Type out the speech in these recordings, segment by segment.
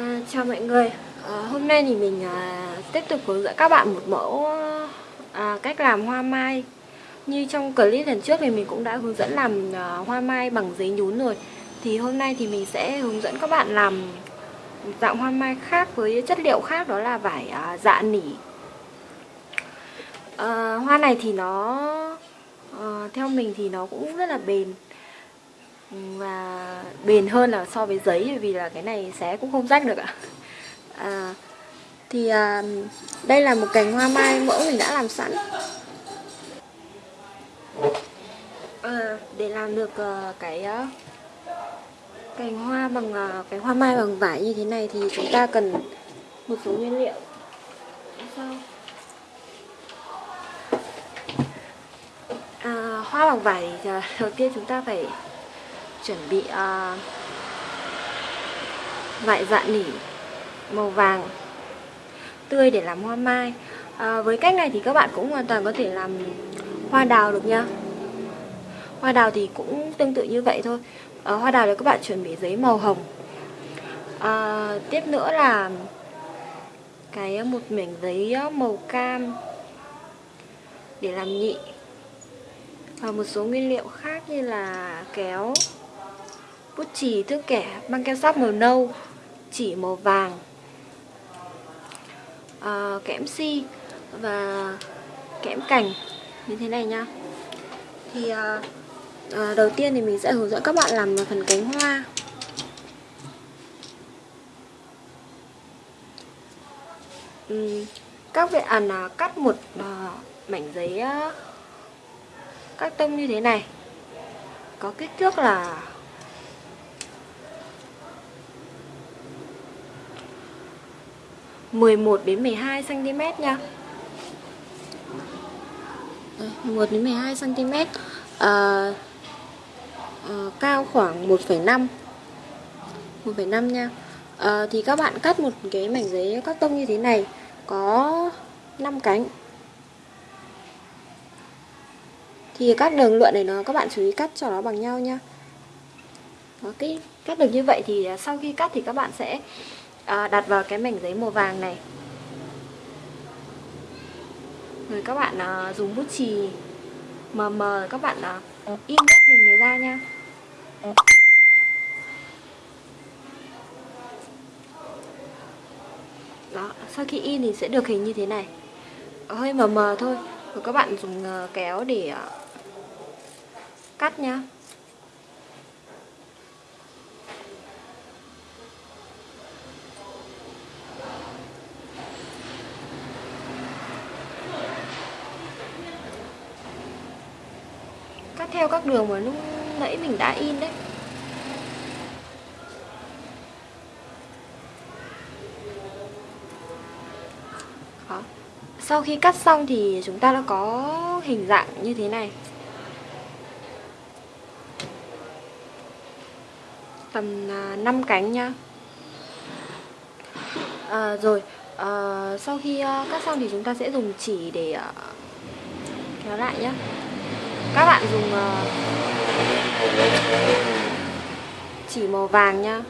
À, chào mọi người. À, Hôm nay thì mình à, tiếp tục hướng dẫn các bạn một mẫu à, cách làm hoa mai. Như trong clip lần trước thì mình cũng đã hướng dẫn làm à, hoa mai bằng giấy nhún rồi. Thì hôm nay thì mình sẽ hướng dẫn các bạn làm dạng hoa mai khác với chất liệu khác đó là vải à, dạ nỉ. À, Hoa này thì nó à, theo mình thì nó cũng rất là bền và bền hơn là so với giấy vì là cái này xé cũng không rách được ạ. À, thì à, đây là một cành hoa mai mẫu mình đã làm sẵn. À, để làm được uh, cái uh, cành hoa bằng uh, cái hoa mai bằng vải như thế này thì chúng ta cần một số nguyên liệu. Sau à, hoa bằng vải thì đầu tiên chúng ta phải chuẩn bị uh, vải dạ nỉ màu vàng tươi để làm hoa mai. À, với cách này thì các bạn cũng hoàn toàn có thể làm hoa đào được nha. Hoa đào thì cũng tương tự như vậy thôi. À, hoa đào thì các bạn chuẩn bị giấy màu hồng. À, tiếp nữa là cái một mảnh giấy màu cam để làm nhị. Và một số nguyên liệu khác như là kéo bút chì thước kẻ băng keo sáp màu nâu chỉ màu vàng. À, kẽm si và kẽm cành như thế này nha thì à, à, đầu tiên thì mình sẽ hướng dẫn các bạn làm phần cánh hoa. Uhm, các bạn à, cắt một à, mảnh giấy à, các tông như thế này. Có kích thước là 11 đến 12 cm nha. Ờ, Đây, 11 đến 12 cm. À, à, cao khoảng 1,5 1,5 nha. À, thì các bạn cắt một cái mảnh giấy cắt tông như thế này có 5 cánh. Thì các đường lượn này nó các bạn chú ý cắt cho nó bằng nhau nha. Đó, cái cắt được như vậy thì à, sau khi cắt thì các bạn sẽ à, đặt vào cái mảnh giấy màu vàng này. Rồi các bạn à, dùng bút chì mờ mờ các bạn à, in các hình này ra nha. Đó sau khi in thì sẽ được hình như thế này. Ờ, hơi mờ mờ thôi. Rồi các bạn dùng à, kéo để à, cắt nhá. Theo các đường mà lúc nãy mình đã in đấy. Đó. Sau khi cắt xong thì chúng ta đã có hình dạng như thế này. Tầm à, 5 cánh nha à, Rồi à, Sau khi à, cắt xong thì chúng ta sẽ dùng chỉ để à, kéo lại nhé các bạn dùng ờ, chỉ màu vàng nhá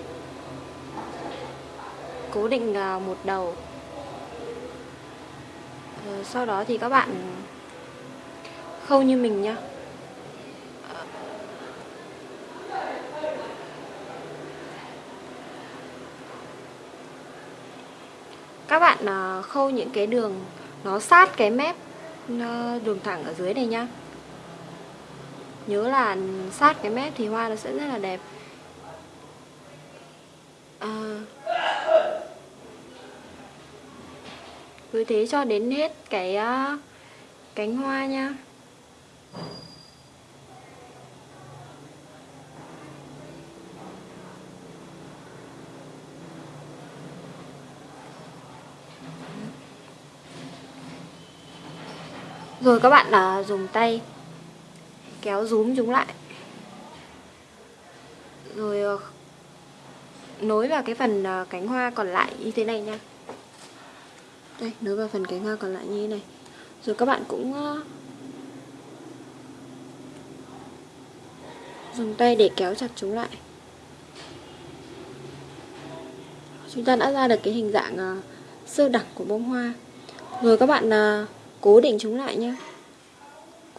cố định uh, một đầu. Ờ, sau đó thì các bạn khâu như mình nhá. Các bạn khâu những cái đường nó sát cái mép đường thẳng ở dưới này nhá nhớ là sát cái mép thì hoa nó sẽ rất là đẹp. À, cứ thế cho đến hết cái uh, cánh hoa nha. Rồi các bạn uh, dùng tay kéo rúm chúng lại. Rồi ờ, nối vào cái phần ờ, cánh hoa còn lại như thế này nha. Đây, nối vào phần cánh hoa còn lại như thế này. Rồi các bạn cũng ờ, dùng tay để kéo chặt chúng lại. Chúng ta đã ra được cái hình dạng sơ đẳng của bông hoa. Rồi các bạn cố định chúng lại nhé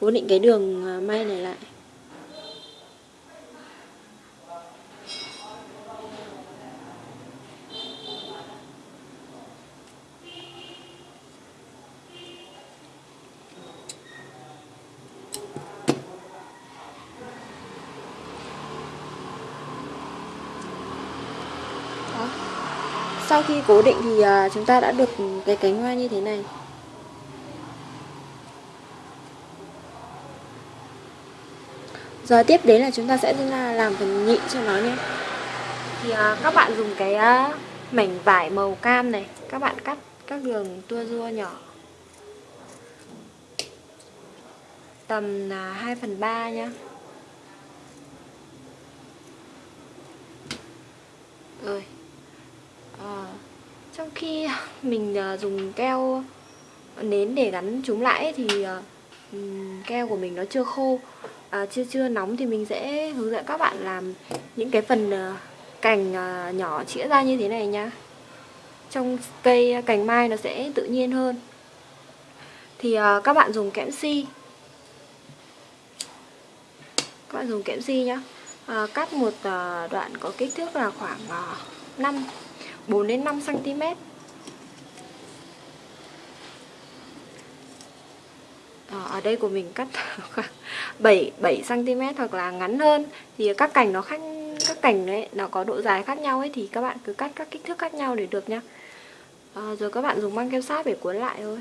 cố định cái đường à, may này lại. Sau khi cố định thì à, chúng ta đã được cái cánh hoa như thế này. Giờ tiếp đến là chúng ta sẽ làm phần nhị cho nó nhé. Thì à, các bạn dùng cái à, mảnh vải màu cam này các bạn cắt các đường tua rua nhỏ. Tầm là 2 phần 3 nhá. Rồi. À, trong khi mình uh, dùng keo nến để gắn chúng lại thì uh, keo của mình nó chưa khô à, chưa chưa nóng thì mình sẽ hướng dẫn các bạn làm những cái phần uh, cành uh, nhỏ chĩa ra như thế này nhá trong cây ờ, cành mai nó sẽ tự nhiên hơn. Thì uh, các bạn dùng kẽm si. Các bạn dùng kẽm si nhá. À, cắt một uh, đoạn có kích thước là khoảng uh, 5 4 đến 5 cm. Ở đây của mình cắt khoảng 7 7 cm hoặc là ngắn hơn thì các cành nó khác các cành đấy nó có độ dài khác nhau ấy thì các bạn cứ cắt các kích thước khác nhau để được nhá. À, ờ, rồi các bạn dùng băng keo sáp để cuốn lại thôi.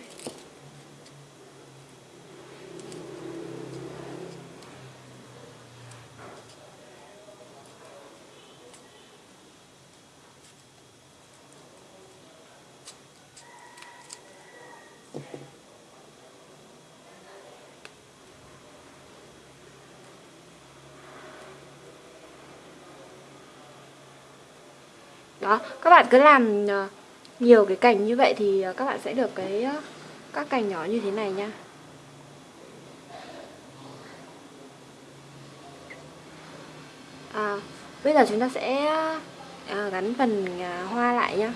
Đó các bạn cứ làm ờ, nhiều cái cành như vậy thì ờ, các bạn sẽ được cái ờ, các cành nhỏ như thế này nha. À, bây giờ chúng ta sẽ à, gắn phần à, hoa lại nhá.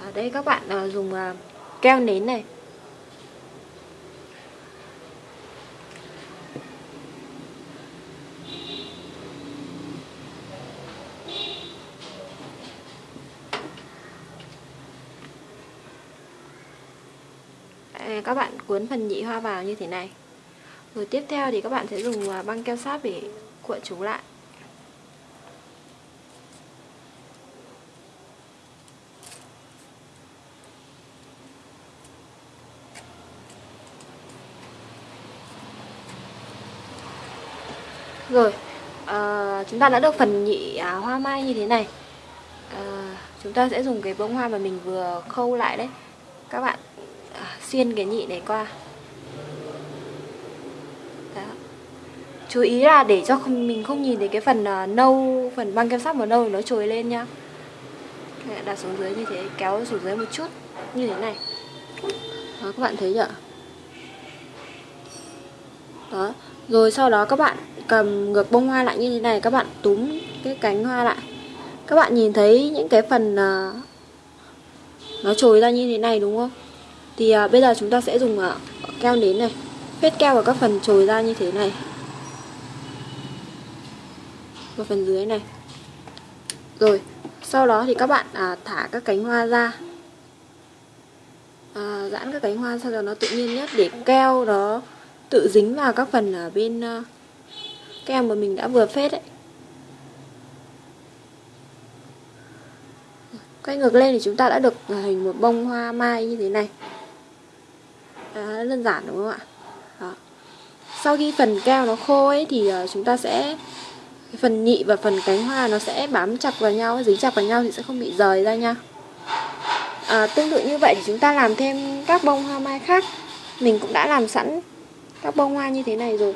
Ở đây các bạn à, dùng à, keo nến này. Ờ, các bạn cuốn phần nhị hoa vào như thế này. Rồi tiếp theo thì các bạn sẽ dùng à, băng keo sáp để cuộn chúng lại. Rồi, à, chúng ta đã được phần nhị à, hoa mai như thế này. À, Chúng ta sẽ dùng cái bông hoa mà mình vừa khâu lại đấy. Các bạn xuyên cái nhị này qua. Đó. chú ý là để cho không, mình không nhìn thấy cái phần uh, nâu phần băng kem sáp màu nâu nó trồi lên nhá. Đặt xuống dưới như thế kéo xuống dưới một chút như thế này. Đó các bạn thấy chưa? Đó rồi sau đó các bạn cầm ngược bông hoa lại như thế này các bạn túm cái cánh hoa lại. Các bạn nhìn thấy những cái phần uh, nó trồi ra như thế này đúng không? Thì à, bây giờ chúng ta sẽ dùng à, keo nến này. Phết keo vào các phần trồi ra như thế này. Và phần dưới này. Rồi sau đó thì các bạn à, thả các cánh hoa ra. À, giãn các cánh hoa sao cho nó tự nhiên nhất để keo nó tự dính vào các phần ở bên uh, keo mà mình đã vừa phết đấy quay ngược lên thì chúng ta đã được à, hình một bông hoa mai như thế này à, đơn giản đúng không ạ? Đó. sau khi phần keo nó khô ấy thì uh, chúng ta sẽ phần nhị và phần cánh hoa nó sẽ bám chặt vào nhau dính chặt vào nhau thì sẽ không bị rời ra nha. À, tương tự như vậy thì chúng ta làm thêm các bông hoa mai khác. Mình cũng đã làm sẵn các bông hoa như thế này rồi.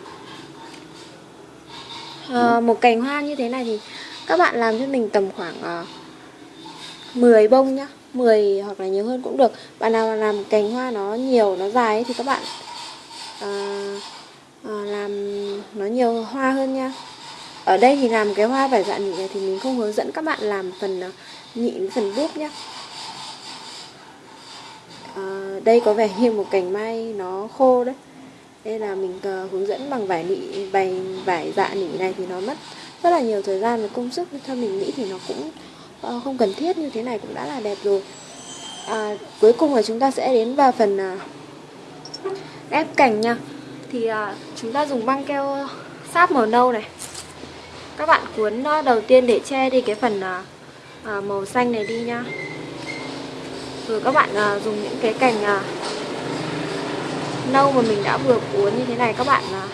À, một cành hoa như thế này thì các bạn làm cho mình tầm khoảng uh, 10 bông nhá 10 hoặc là nhiều hơn cũng được. Bạn nào làm cành hoa nó nhiều nó dài ấy, thì các bạn à, à, làm nó nhiều hoa hơn nha. Ở đây thì làm cái hoa vải dạ nỉ này thì mình không hướng dẫn các bạn làm phần ờ, nhị phần búp nhá. à, đây có vẻ như một cành mai nó khô đấy. Đây là mình uh, hướng dẫn bằng vải nị vải vải dạ nỉ này thì nó mất rất là nhiều thời gian và công sức. Theo mình nghĩ thì nó cũng Ờ, không cần thiết như thế này cũng đã là đẹp rồi. À, cuối cùng là chúng ta sẽ đến vào phần à, ép cành nha. Thì à, chúng ta dùng băng keo sáp màu nâu này. Các bạn cuốn đầu tiên để che đi cái phần à, à, màu xanh này đi nha. Rồi các bạn à, dùng những cái cành à, nâu mà mình đã vừa cuốn như thế này các bạn à,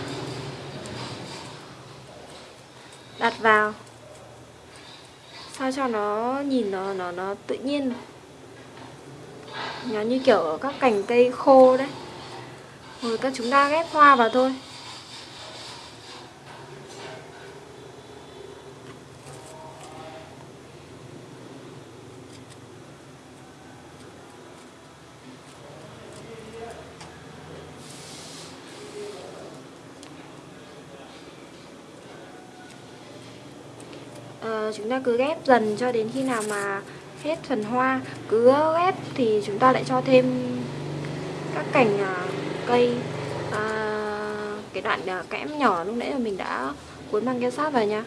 đặt vào sao cho nó nhìn nó nó nó tự nhiên nó như kiểu các cành cây khô đấy. Rồi các chúng ta ghép hoa vào thôi uh, chúng ta cứ ghép dần cho đến khi nào mà hết phần hoa. Cứ ghép thì chúng ta lại cho thêm các cành uh, cây. Uh, cái đoạn uh, kẽm nhỏ lúc nãy mà mình đã cuốn băng keo sát vào nha.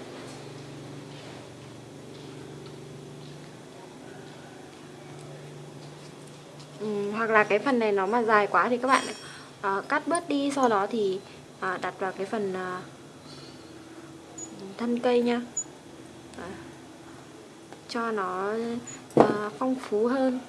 Ừ, hoặc là cái phần này nó mà dài quá thì các bạn uh, cắt bớt đi sau đó thì uh, đặt vào cái phần uh, thân cây nha cho nó uh, phong phú hơn.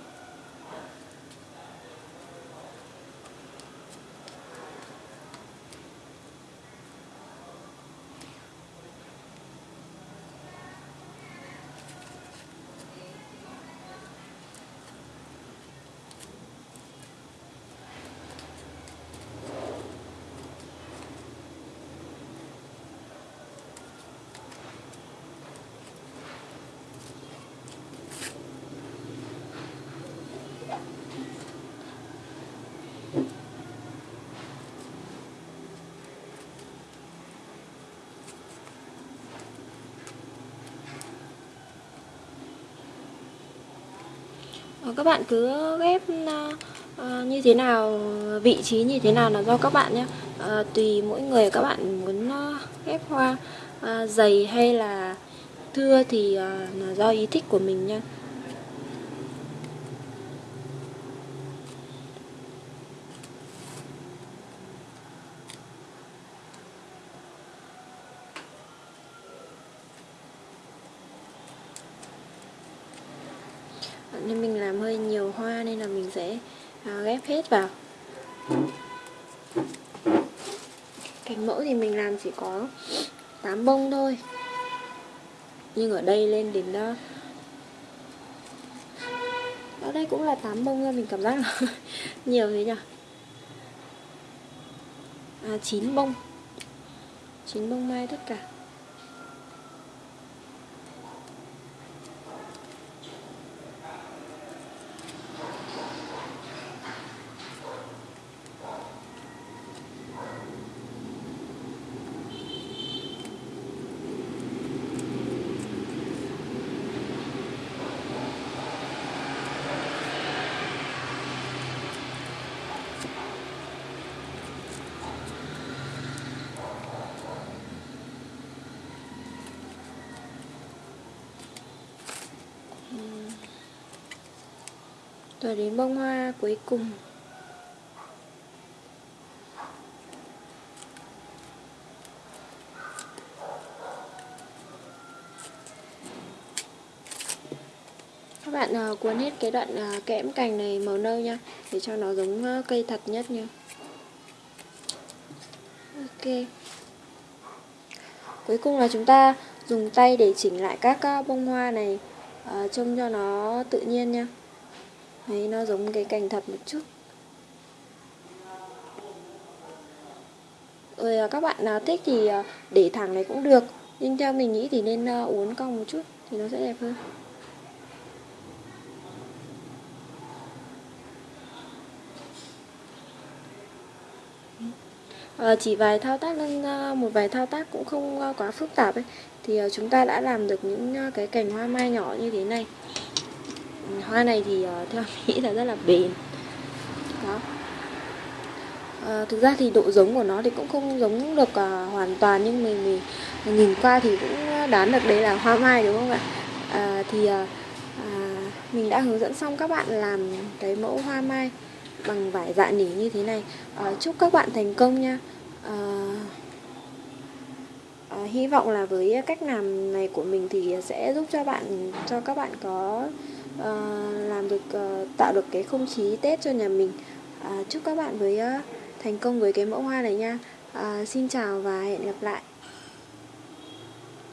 Ờ, các bạn cứ ghép uh, như thế nào vị trí như thế nào là do các bạn nhé. Uh, tùy mỗi người các bạn muốn uh, ghép hoa uh, dày hay là thưa thì uh, là do ý thích của mình nha nên mình làm hơi nhiều hoa nên là mình sẽ à, ghép hết vào. Cành mẫu thì mình làm chỉ có 8 bông thôi. Nhưng ở đây lên đến đó ở đây cũng là 8 bông thôi mình cảm giác là nhiều thế nhỉ? À 9 bông. 9 bông mai tất cả. Rồi đến bông hoa cuối cùng. Các bạn uh, cuốn hết cái đoạn uh, kẽm cành này màu nâu nha Để cho nó giống uh, cây thật nhất nha. Ok. Cuối cùng là chúng ta dùng tay để chỉnh lại các uh, bông hoa này uh, Trông cho nó tự nhiên nha. Đấy, nó giống cái cành thật một chút. Rồi à, các bạn nào thích thì à, để thẳng này cũng được. Nhưng theo mình nghĩ thì nên à, uốn cong một chút Thì nó sẽ đẹp hơn. À, chỉ vài thao tác lên một vài thao tác cũng không quá phức tạp ấy. Thì chúng ta đã làm được những cái cành hoa mai nhỏ như thế này hoa này thì ờ, theo nghĩ là rất là bền. Đó. À, thực ra thì độ giống của nó thì cũng không giống được uh, hoàn toàn nhưng mình, mình nhìn qua thì cũng đoán được đấy là hoa mai đúng không ạ? À, thì uh, à, mình đã hướng dẫn xong các bạn làm cái mẫu hoa mai bằng vải dạ nỉ như thế này. À, chúc các bạn thành công nha. À, à, hy vọng là với cách làm này của mình thì sẽ giúp cho bạn cho các bạn có uh, làm được uh, tạo được cái không khí tết cho nhà mình. Uh, chúc các bạn với uh, thành công với cái mẫu hoa này nha. Uh, xin chào và hẹn gặp lại.